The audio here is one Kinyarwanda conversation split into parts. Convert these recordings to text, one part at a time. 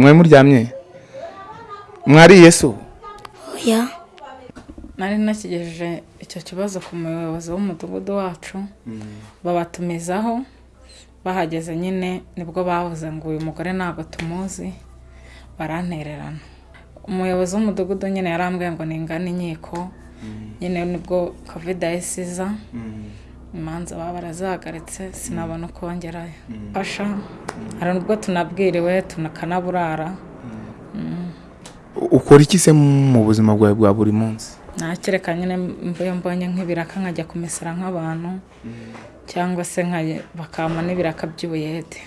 mwe muryamye? Mwariye so oya nari nakigejeje icyo kibazo ku muyobozi w'umudugudu wacu. Babatumizaho bahageze nyine ni bwo bavuze ngo uyu mugore ntabwo tumuzi barantererana. Umuyobozi w'umudugudu nyine yarambwiye ngo ningane inkiko. Nyine ni bwo covid yahise iza imanza baba barazahagaritse sinabona uko ngerayo fasha. Hari ubwo tunabwiriwe tunakanaburara ukora iki se mu buzima bwawe bwa buri munsi? Nakireka nyine mvuye mbonye nk'ibiraka nkajya kumesera nk'abantu cyangwa se bakampa n'ibiraka by'ubuyede.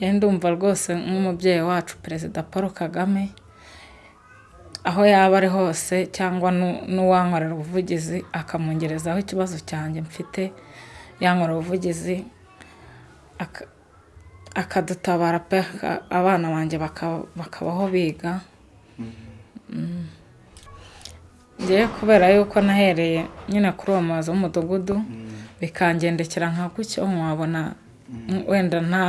Ndumva rwose nk'umubyeyi wacu perezida paul kagame aho yaba ari hose cyangwa nu- n'uwankorera ubuvugizi akamungerezaho ikibazo cyanjye mfite yankorera ubuvugizi aka- akadutabara pe abana banjye baka- bakabaho biga. Ngewe kubera yuko nahereye nyine kuri uwo muyobozi w'umudugudu bikangendekera nka gutyo nkabona wenda nta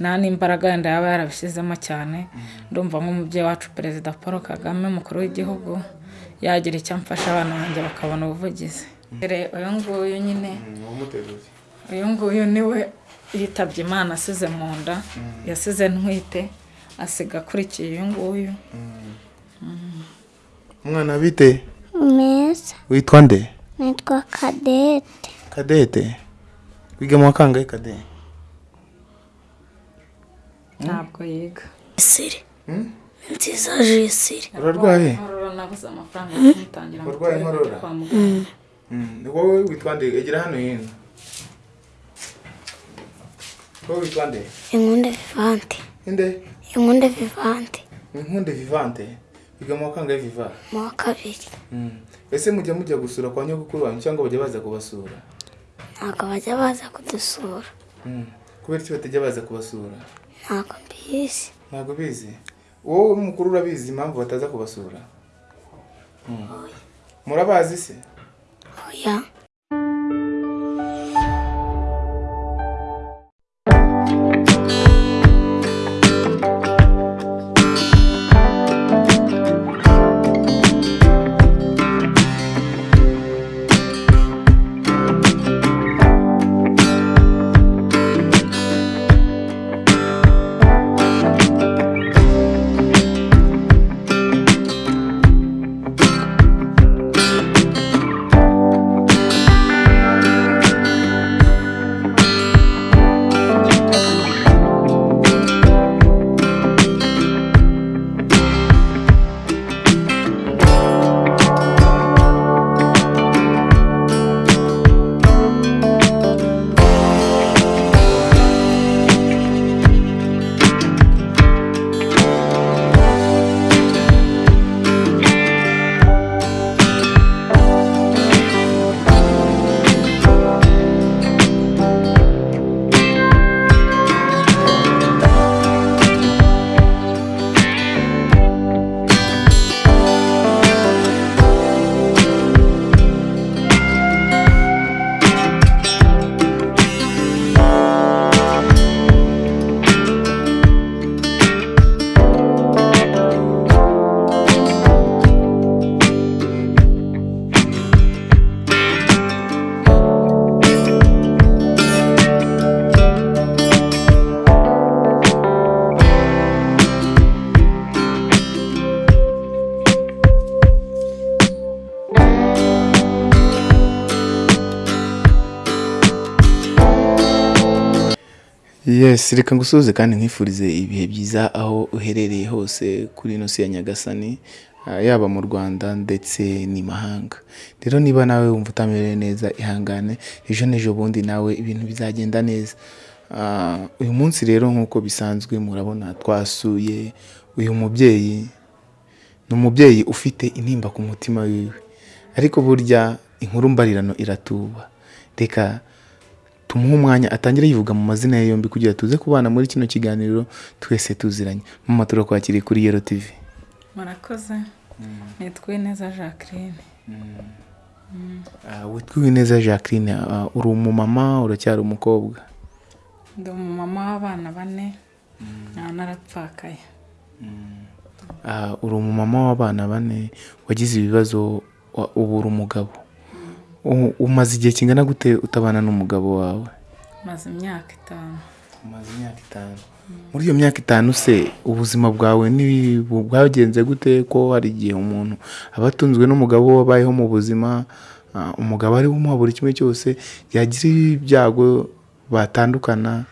nta n'imbaraga wenda yaba yarabishyizemo cyane. Ndumva nk'umubyeyi wacu perezida paul kagame umukuru w'igihugu yagira icyo amfasha abana banjye bakabona ubuvugizi. Uyu nguyu nyine uyu nguyu ni we yitabye imana asize mu nda yasize ntwite asiga akurikiye uyu nguyu. Umwana bite? Meza witwa nde? Nitwa kadete kadete wiga mu kangahe kadete ntabwo yiga siri nziza jisiri urarwaye Inkorora nabuze amafaranga yo kumutangira muganga ni wowe witwa nde egera hano hino wowe witwa nde inkunde vivante inde inkunde vivante inkunde vivante wiga mu wa kangahe viva mu wa kabiri ese mujya mujya gusura kwa nyogokuru wanyu cyangwa bajya baza kubasura ntabwo bajya baza kudusura kubera iki batajya baza kubasura ntabwo mbizi. Ntabwo bizi? Wowe mukuru urabizi impamvu bataza kubasura? Mm. murabazi se? Oya. Yes reka ngusuhuze kandi nkwifurize ibihe byiza aho uherereye hose kuri ino si ya nyagasani ah, yaba mu rwanda ndetse n'imahanga rero niba nawe wumva utamerewe neza ihangane ejo n'ejo bundi nawe ibintu bizagenda neza. Ah, uyu munsi rero nk'uko bisanzwe murabona twasuye uyu mubyeyi ni umubyeyi ufite intimba ku mutima wiwe. Ariko burya inkuru mbarirano iratuba. Reka tumuhe umwanya atangire yivuga mu mazina ye yombi kugira tuze kubana muri kino kiganiro twese tuziranye. Mama turakwakiriye kuri yero tv murakoze. Nitwa neza jacqueline. Ah, witwa Uwineza jacqueline ah, uri umumama uracyari umukobwa? Ndi umumama w'abana bane. Nkaba narapfakaye. Ah, uri umumama w'abana bane wagize ibibazo wa- ubu uri umugabo. Umaze igihe kingana gute utabana n'umugabo wawe? Maze imyaka itanu. Umaze imyaka itanu. Muri iyo myaka itanu se ubuzima bwawe bwagenze gute ko hari igihe umuntu aba atunzwe n'umugabo wabayeho mu buzima umugabo ari umuha buri kimwe cyose yagira ibyago batandukana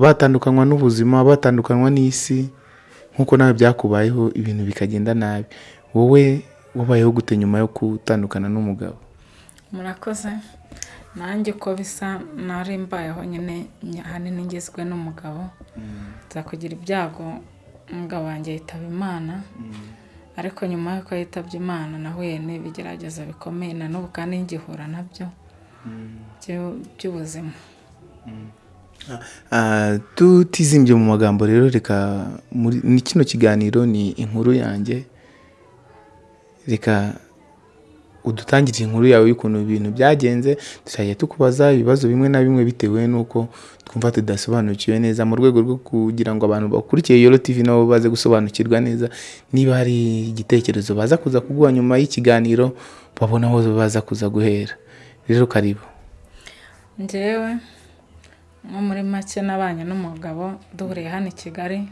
batandukanywa n'ubuzima batandukanywa n'isi nk'uko nawe byakubayeho ibintu bikagenda nabi. Wowe wabayeho gute nyuma yo gutandukana n'umugabo? Murakoze. Nanjye uko bisa nari mbayeho nyine ahanini ngizwe n'umugabo. Nza kugira ibyago umugabo wanjye yitaba imana. Ariko nyuma y'uko yitabye imana nahuye n'ibigeragezo bikomeye na n'ubu kandi ngihura na byo. Byu- by'ubuzima. Ah, tutizimbye mu magambo rero reka muri ni kino kiganiro ni inkuru yanjye. Reka udutangire inkuru yawe y'ukuntu ibintu byagenze tuzajya tukubaza ibibazo bimwe na bimwe bitewe n'uko twumva tudasobanukiwe neza. Mu rwego rwo kugira ngo abantu bakurikiye Yoro TV nabo baze gusobanukirwa neza niba hari igitekerezo baza kuza kuguha nyuma y'ikiganiro babona aho baza kuza guhera. Rero karibu. Njyewe nko muri make nabanye n'umugabo duhuriye hano i kigali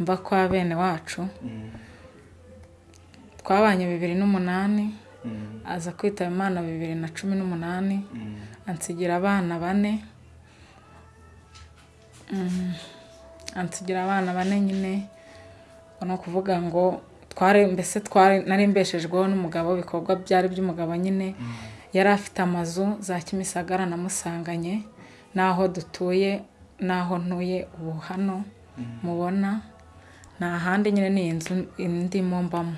mva kwa bene wacu. Twabanye bibiri n'umunani aza kwitaba imana bibiri na cumi n'umunani. Ansigira abana bane. Mm, ansigira abana bane nyine. Ni ukuvuga ngo twari mbese twari nari mbeshejweho n'umugabo ibikorwa byari by'umugabo nyine. Yari afite amazu za kimisagara namusanganye n'aho dutuye n'aho ntuye ubu hano mubona. Nta handi nyine ni inzu ndimo mbamo.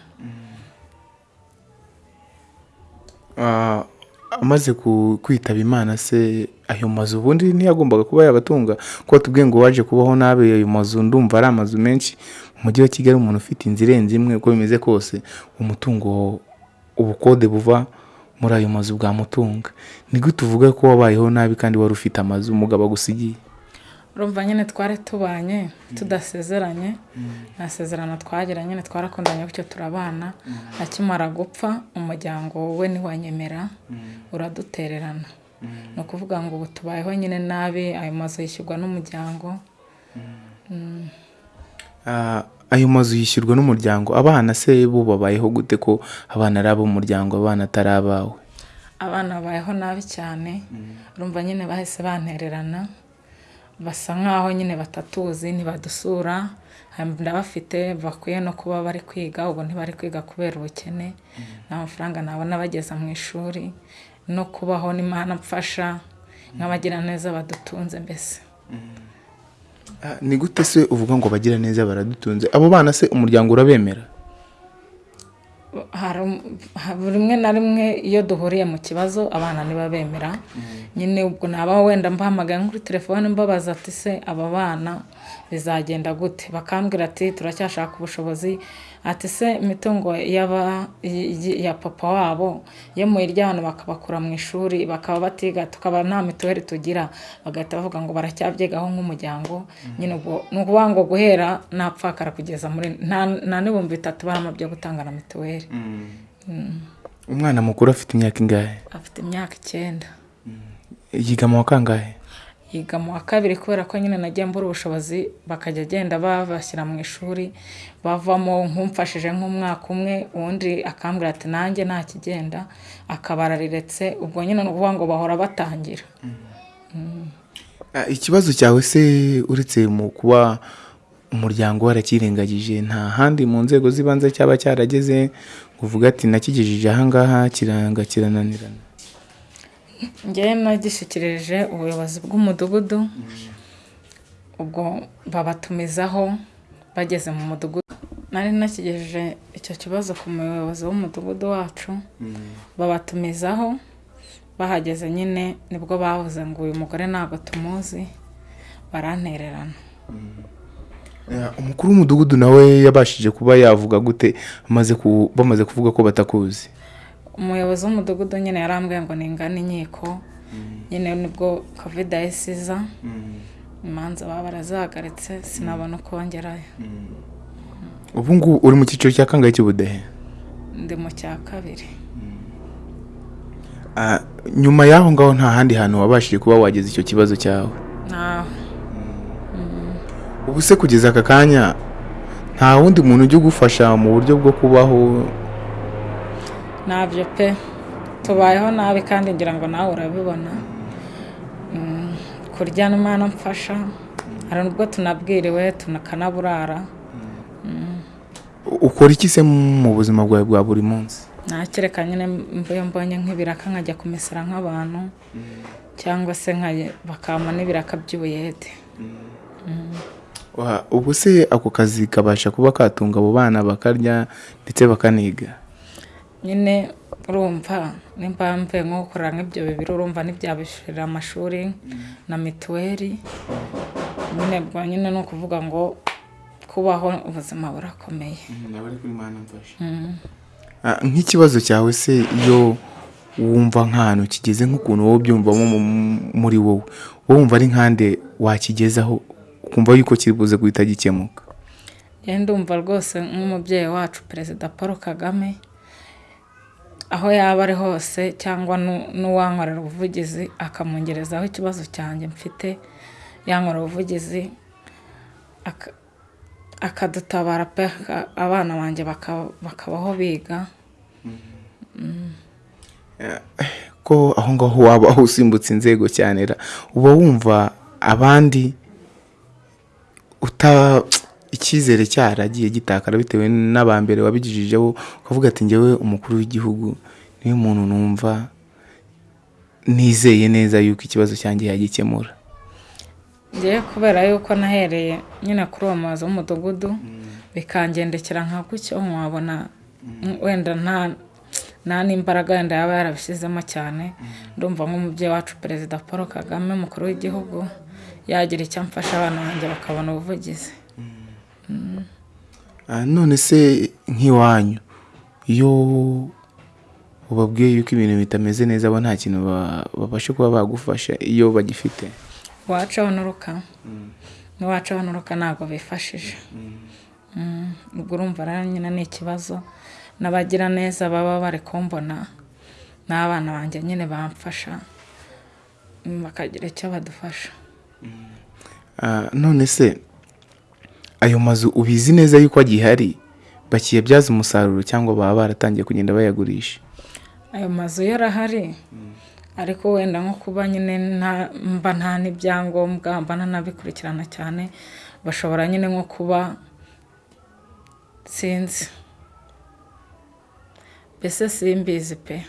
Amaze ku- kwitaba imana se ayo mazu ubundi ntiyagombaga kuba yabatunga. Kuko tubwiye ngo waje kubaho nabi ayo mazu ndumva ari amazu menshi. Mu mujyi wa kigali umuntu ufite inzu irenze imwe uko bimeze kose umutungo ubukode buva muri ayo mazu bwamutunga. Ni gute uvuga ko wabayeho nabi kandi wari ufite amazu? Umugabo agusigiye. Urumva nyine twari tubanye tudasezeranye. Nta sezerano twagira nyine twarakundanye bityo turabana akimara gupfa umuryango we ntiwanyemera uradutererana. Ni ukuvuga ngo ubu tubayeho nyine nabi ayo mazu yishyurwa n'umuryango. Ah, ayo mazu yishyurwa n'umuryango abana se bo babayeho gute ko abana ari ab'umuryango abana atari abawe? Abana babayeho nabi cyane. Urumva nyine bahise bantererana. Basa nkaho nyine batatuzi ntibadusura ndabafite bakwiye no kuba bari kwiga ubu ntibari kwiga kubera ubukene. Nta mafaranga nabona bageza mu ishuri. No kubaho n'imana mfasha nk'abagiraneza badutunze mbese. Ah, ni gute se uvuga ngo bagira neza baradutunze? Abo bana se umuryango urabemera? Buri rimwe na rimwe iyo duhuriye mu kibazo abana ntibabemera. Nyine ubwo naba wenda mbahamagaye kuri telefone mbabaza ati se aba bana bizagenda gute? Bakambwira ati turacyashaka ubushobozi. Ati se imitungo ya papa wabo yo mu iryano bakabakura mu ishuri bakaba batiga tukaba nta mituweli tugira. Bagahita bavuga ngo baracyabyigaho nk'umuryango nyine ubwo ni ukuvuga ngo guhera napfakara kugeza muri nta n'ibihumbi bitatu barama byo gutanga na mituweli umwana mukuru afite imyaka ingahe? Afite imyaka icyenda. Yiga mu wa kangahe? Yiga mu wa kabiri kubera ko nyine nagiye mbura ubushobozi bakajya agenda babashyira mu ishuri bavamo nk'umfashije nk'umwaka umwe uwundi akambwira ati nanjye nta kigenda akaba arariretse ubwo nyine ni ukuvuga ngo bahora batangira. Ah, ikibazo cyawe se uretse mu kuba umuryango warakirengagije nta handi mu nzego z'ibanze cyaba cyarageze ngo uvuge ati nakigejeje ahangaha kiranga kirananirana. Njyewe nagishyikirije ubuyobozi bw'umudugudu. Ubwo babatumizaho bageze mu mudugudu. Nari nakigejeje icyo kibazo ku muyobozi w'umudugudu wacu. Babatumizaho bahageze nyine ni bwo bavuze ngo uyu mugore ntabwo tumuzi barantererana. Ah, umukuru w'umudugudu nawe yabashije kuba yavuga gute bamaze kuvuga ko batakuzi? Umuyobozi w'umudugudu nyine yarambwiye ngo ningane inkiko. Nyine ni bwo kovide yahise iza imanza baba barazahagaritse sinabona uko ngerayo ubu ngubu uri mu cyiciro cya kangahe cy'ubudehe? Ndi mu cya kabiri. Ah, nyuma y'aho ngaho nta handi hantu wabashije kuba wageza icyo kibazo cyawe? Ubu se kugeza aka kanya nta wundi muntu ujya ugufasha mu buryo bwo kubaho ntabyo pe tubayeho nabi kandi ngira ngo nawe urabibona. Mm, kurya n'imana mfasha hari n'ubwo tunabwiriwe tunakanaburara ukora iki se mu buzima bwawe bwa buri munsi? Nakereka nyine mvuye mbonye nk'ibiraka nkajya kumesera nk'abantu cyangwa se bakampa n'ibiraka by'ubuyede. Ubu se ako kazi kabasha kuba katunga abo bana bakarya ndetse bakaniga? Nyine urumva nimba mvuye nko gukorera nk'ibyo bibiri urumva ntibyabishyurira amashuri na mituweli. Nyine bwa nyine ni ukuvuga ngo kubaho ubuzima burakomeye. Ah, nk'ikibazo cyawe se iyo wumva nk'ahantu kigeze nk'ukuntu wowe ubyumvamo mu- muri wowe wowe wumva ari nkande wakigezaho ukumva yuko kiri buze guhita gikemuka? Ndumva rwose nk'umubyeyi wacu perezida paul kagame aho yaba ari hose cyangwa nu- n'uwankorera ubuvugizi akamungerezaho ikibazo cyanjye mfite yankorera ubuvugizi aka- akadutabara pe abana banjye baka- bakabaho biga. Ko aho ngaho waba usimbutse inzego cyane uba wumva abandi icyizere cyaragiye gitakara bitewe n'abambere wabigijijeho ukavuga ati njyewe umukuru w'igihugu. Niwe muntu numva nizeye neza yuko ikibazo cyanjye yagikemura. Ngewe kubera yuko nahereye nyine kuri uwo muyobozi w'umudugudu bikangendekera nka gutyo nkabona wenda nta n'imbaraga wenda yaba yarabishyizemo cyane. Ndumva nk'umubyeyi wacu perezida paul kagame umukuru w'igihugu yagira icyo amfasha abana banjye bakabona ubuvugizi. None se nk'iwanyu. Iyo ubabwiye yuko ibintu bitameze neza bo nta kintu ba- babasha kuba bagufasha iyo bagifite. Iwacu abanuruka n'iwacu abanuruka ntabwo bifashije. Mm, ubwo urumva rero nyine ni ikibazo. N'abagira neza baba bari kumbona n'abana banjye nyine bamfasha mm, bakagira icyo badufasha. Ah, none se ayo mazu ubizi neza yuko agihari bakiyabyaza umusaruro cyangwa baba baratangiye kugenda bayagurisha. Ayo mazu yo arahari ariko wenda nko kuba nyine nta- mba nta n'ibyangombwa mba ntanabikurikirana cyane bashobora nyine nko kuba sinzi. Mbese simbizi pe.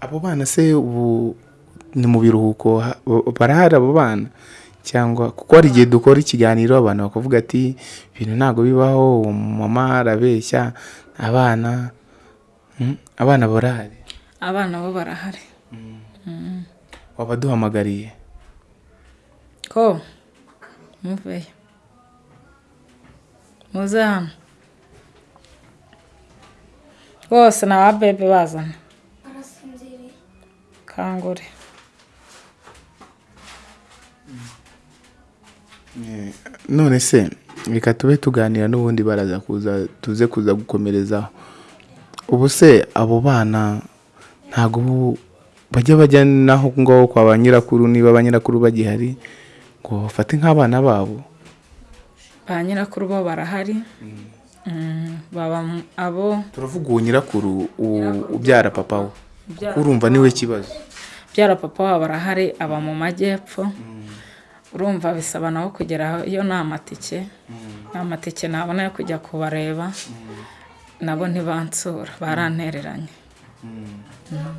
Abo bana se ubu ni mu biruhuko ha- barahari abo bana? Cyangwa kuko hari igihe dukora ikiganiro abantu bakavuga ati ibintu ntabwo bibaho uwo mama arabeshya abana Mm, abana barahari. Abana bo barahari. Wabaduhamagariye ko? Muveyo muze hano. Bose ni aba bebe bazana. Kangure. None se reka tube tuganira n'ubundi baraza kuza tuze kuza gukomerezaho ubu se abo bana ntabwo ubu bajya bajya naho ngaho kwa ba nyirakuru niba ba nyirakuru bagihari ngo bafate nk'abana babo. Ba nyirakuru bo barahari. Mm, abo turavuga uwo nyirakuru ubyara papa we. Urumva ni we kibazo. Byara papa wabo barahari aba mu majyepfo. Urumva bisaba nabo kugera iyo nta matike nta matike nabona yo kujya kubareba nabo ntibansura barantereranye.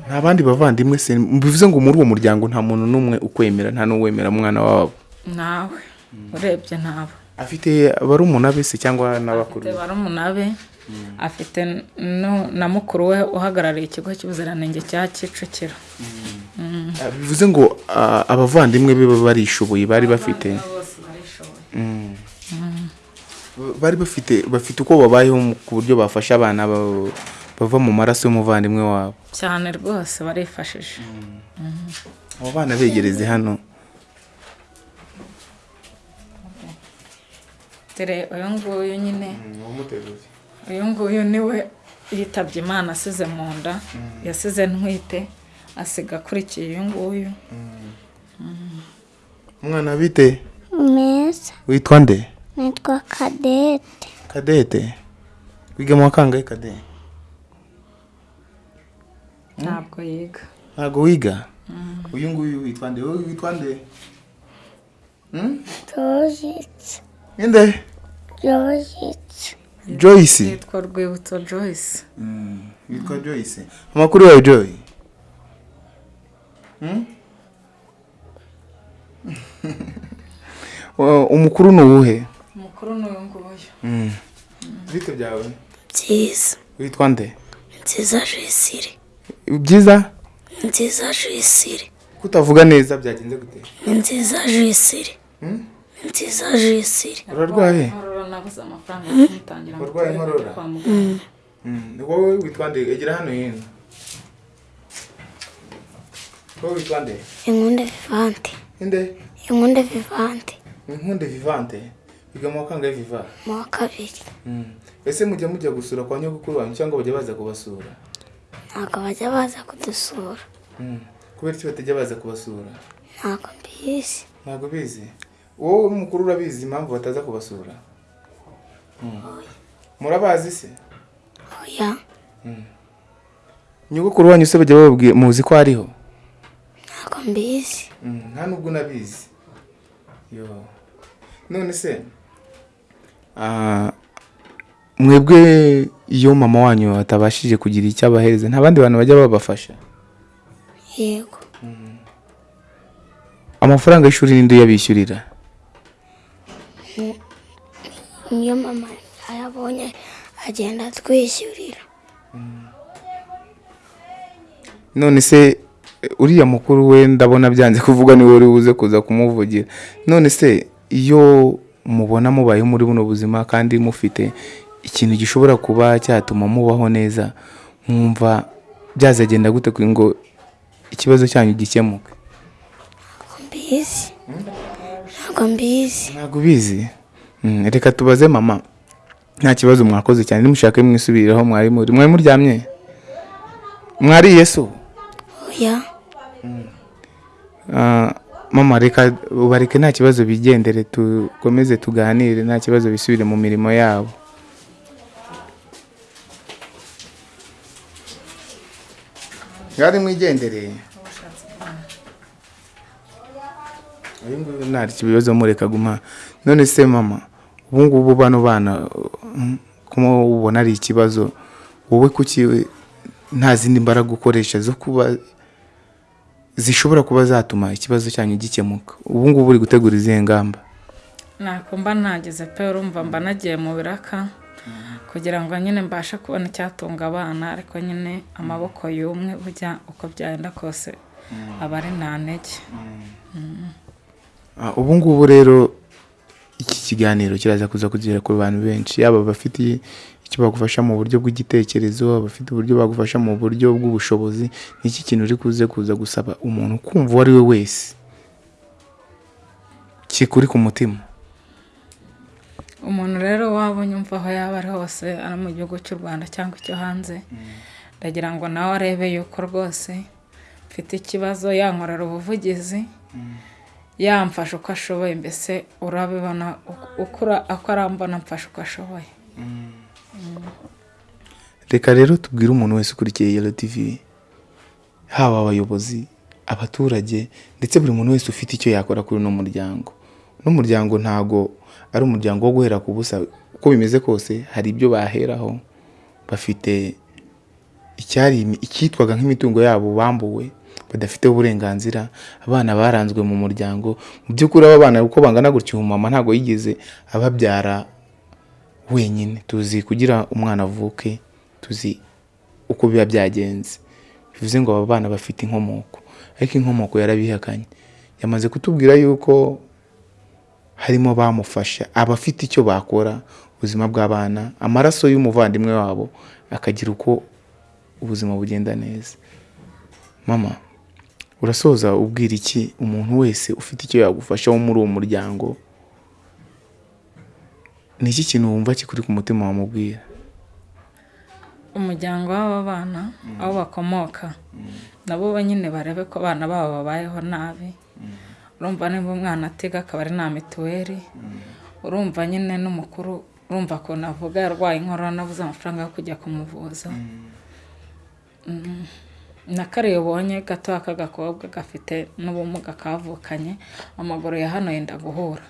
Nta bandi bavandimwe se? Bivuze ngo muri uwo muryango nta muntu n'umwe ukwemera nta n'uwemera umwana wabo. Nawe. Urebye ntabo afite barumuna be se cyangwa n'abakuru? Afite barumuna be afite na mukuru we uhagarariye ikigo cy'ubuziranenge cya kicukiro. bivuze ngo abavandimwe be barishoboye bari bafite mm. bari bafite bafite uko babayeho ku buryo bafasha abana bava mu maraso y'umuvandimwe wabo. Cyane rwose barifashije. Mm. Mhm. Abo bana begereze hano. Dore uyu nguyu nyine. Mm, uyu nguyu ni we yitabye imana asize mu nda yasize ntwite. Asiga akurikiye uyu nguyu. Umwana bite? Meza witwa nde? Nitwa kadete. Kadete. Wiga mu wa kangahe kade ntabwo yiga. Ntabwo wiga? Uyu nguyu witwa nde? Wowe witwa nde? Jojitse nde? Jojitse joyce. Yitwa rwibutso joyce. Witwa joyce. Amakuru yawe joy? Hmm? Wa- umukuru ni uwuhe? Umukuru ni uyu nguyu. Bite byawe. Nziza. Witwa nde? Nziza jisire byiza? Nziza jisire kutavuga neza byagenze gute? Ni nziza jisire ni nziza jisire urarwaye? Tujye inkorora? wowe witwa nde? Egera hano hino wowe witwa nde inkunde vivante inde inkunde vivante inkunde vivante biga mu wa kangahe viva mu wa kabiri Mm. ese mujya mujya gusura kwa nyogokuru wanyu cyangwa bajya baza kubasura ntabwo bajya baza kudusura Mm. kubera iki batajya baza kubasura ntabwo mbizi ntabwo bizi wowe mukuru urabizi impamvu bataza kubasura Mm. murabazi se oya nyogokuru wanyu se bajya bababwira muzi ko ariho mbizi. Mm, nta nubwo unabizi yo. None se? Ah, mwebwe iyo mama wanyu atabashije kugira icyo abahereza. Nta bandi bantu bajya babafasha. Yego. Amafaranga y'ishuri ninde uyabishyurira? Iyo mama ayabonye agenda atwishyurira. None se uriya mukuru we ndabona byanze kuvuga ni we uri buze kuza kumuvugira. None se iyo mubona mubayeho muri buno buzima kandi mufite ikintu gishobora kuba cyatuma mubaho neza mwumva byazagenda gute ngo ikibazo cyanyu gikemuke? Ntabwo mbizi. Ntabwo mbizi. Ntabwo ubizi? Mm, reka tubaze mama. Nta kibazo mwakoze cyane. Nimushake mwisubiriraho mwari muri. Mwari muryamye? Mwariye so oya. Mama reka ubareke nta kibazo bigendere tukomeze tuganire nta kibazo bisubire mu mirimo yabo. Ngari mwigendereye uyu nguyu nta kibazo mureka guma. None se mama ubu ngubu bano bana kuma ubona ari ikibazo wowe kuki nta zindi mbaraga ukoresha zo kuba zishobora kuba zatuma ikibazo cyanyu gikemuka. Ubu ngubu uri gutegura izihe ngamba? Ntako mba nageze pe urumva mba nagiye mu biraka kugira ngo nyine mbashe kubona icyatunga abana ariko nyine amaboko y'umwe bujya uko byagenda kose aba ari nta ntege. Ah, ubu ngubu rero iki kiganiro kiraza kuza kugera ku bantu benshi yaba abafite icyo bagufasha mu buryo bw'igitekerezo abafite uburyo bagufasha mu buryo bw'ubushobozi ni iki kintu uri kuze kuza gusaba umuntu kumva uwo ari we wese? Kikuri ku mutima? Umuntu rero waba unyumva aho yaba ari hose ari mu gihugu cy'u rwanda cyangwa icyo hanze ndagira ngo nawe arebe yuko rwose mfite ikibazo yankorera ubuvugizi yamfasha uko ashoboye mbese urabibona uko arambona mfasha uko ashoboye. Reka rero tubwire umuntu wese ukurikiye yelo tv haba abayobozi abaturage ndetse buri muntu wese ufite icyo yakora kuri uno muryango. Uno muryango ntago ari umuryango wo guhera ku busa. Uko bimeze kose hari ibyo baheraho. Bafite icyitwaga nk'imitungo yabo bambuwe badafiteho uburenganzira abana baranzwe mu muryango. Mu by'ukuri aba bana uko bangana gutyo umumama ntabwo yigeze ababyara wenyine. Tuzi kugira umwana avuke tuzi uko biba byagenze. Bivuze ngo aba bana bafite inkomoko ariko inkomoko yarabihakanye. Yamaze kutubwira yuko harimo bamufasha abafite icyo bakora ubuzima bw'abana amaraso y'umuvandimwe wabo akagira uko ubuzima bugenda neza. Mama urasoza ubwira iki umuntu wese ufite icyo yagufasha wo muri uwo muryango? Ni iki kintu wumva kikuri ku mutima wamubwira umuryango w'aba bana aho bakomoka. Nabo nyine barebe ko abana babo babayeho nabi. Urumva niba umwana atiga akaba ari nta mituweli. Urumva nyine n'umukuru urumva ukuntu avuga yarwaye inkorora nabuze amafaranga yo kujya kumuvuza. Mm. na kariya ubonye gato k'agakobwa gafite n'ubumuga kavukanye amaguru ya hano yenda guhura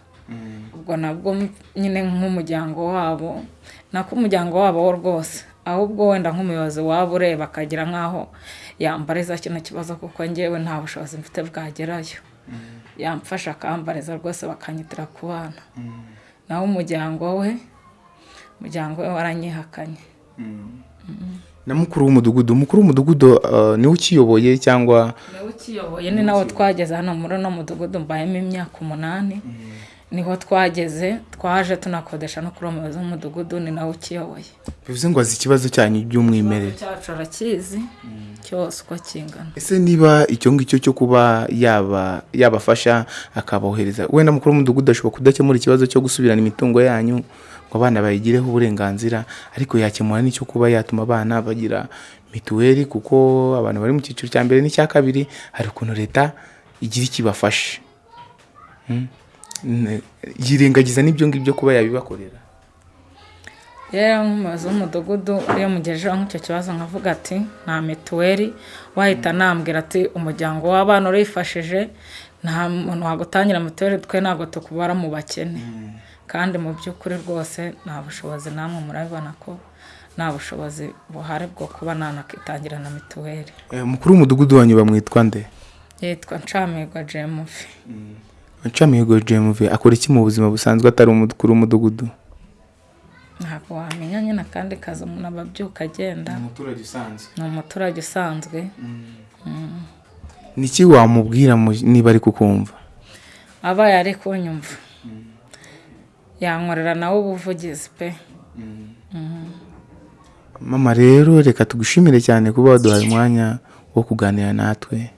ubwo nabwo nyine nk'umuryango wabo nako umuryango wabo wo rwose. Ahubwo wenda nk'umuyobozi waba ureba akagira nk'aho yambariza kino kibazo kuko ngewe nta bushobozi mfite bwagerayo. Yamfasha akambariza rwose bakanyitira ku bana. Naho umuryango we umuryango we waranyihakanye. Na mukuru w'umudugudu umukuru w'umudugudu uh, ni we ukiyoboye cyangwa? Niwe ukiyoboye ni nawo twageze hano muri uno mudugudu mbayemo imyaka umunani. Ni ho twageze twaje tunakodesha no kuri uwo muyobozi w'umudugudu ni nawe ukiyoboye. Bivuze ngo azi ikibazo cyanyu by'umwimerere. Cyacu arakizi cyose uko kingana. Ese niba icyo ngicyo cyo kuba yaba yabafasha akabohereza wenda mukuru w'umudugudu ashobora kudakemura ikibazo cyo gusubirana imitungo yanyu ngo abana bayigireho uburenganzira ariko yakemura n'icyo kuba yatuma abana bagira mituweli kuko abantu bari mu cyiciro cya mbere n'icya kabiri hari ukuntu leta igira ikibafasha Mm. Ne- yirengagiza n'ibyo ngibyo kuba yabibakorera. Rero nk'umuyobozi w'umudugudu iyo mugejejeho nk'icyo kibazo nkavuga ati nta mituweli. Wahita anambwira ati umuryango w'abana urifashije nta muntu wagutangira mituweli twe ntabwo tukubara mu bakene. Kandi mu by'ukuri rwose nta bushobozi namwe murabibona ko nta bushobozi buhari bwo kuba nanakitangira na mituweli. Eh, umukuru w'umudugudu wanyu bamwitwa nde? Yitwa nshamirwa jemufi Ncamihigo JMV akora iki mu buzima busanzwe atari umukuru w'umudugudu ntabwo wamenya nyine akandi kazi umuntu aba abyuka agenda umuturage usanzwe. Ni umuturage usanzwe. Niki wamubwira mu- niba ari kukumva? Abaye ari kunyumva. Yankorera nawe ubuvugizi pe. Mama rero reka tugushimire cyane kuba waduhaye umwanya wo kuganira natwe.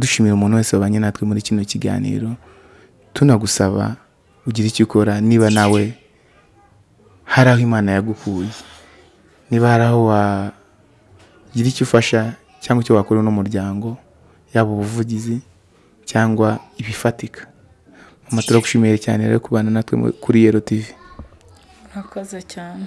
Dushimira umuntu wese wabanye natwe muri kino kiganiro tunagusaba ugira icyo ukora niba nawe hari aho imana yagukuye niba hari aho wagira icyo ufasha cyangwa icyo wakora n'umuryango yaba ubuvugizi cyangwa ibifatika. Mama turagushimiye cyane rero kubana natwe kuri yero tv murakoze cyane.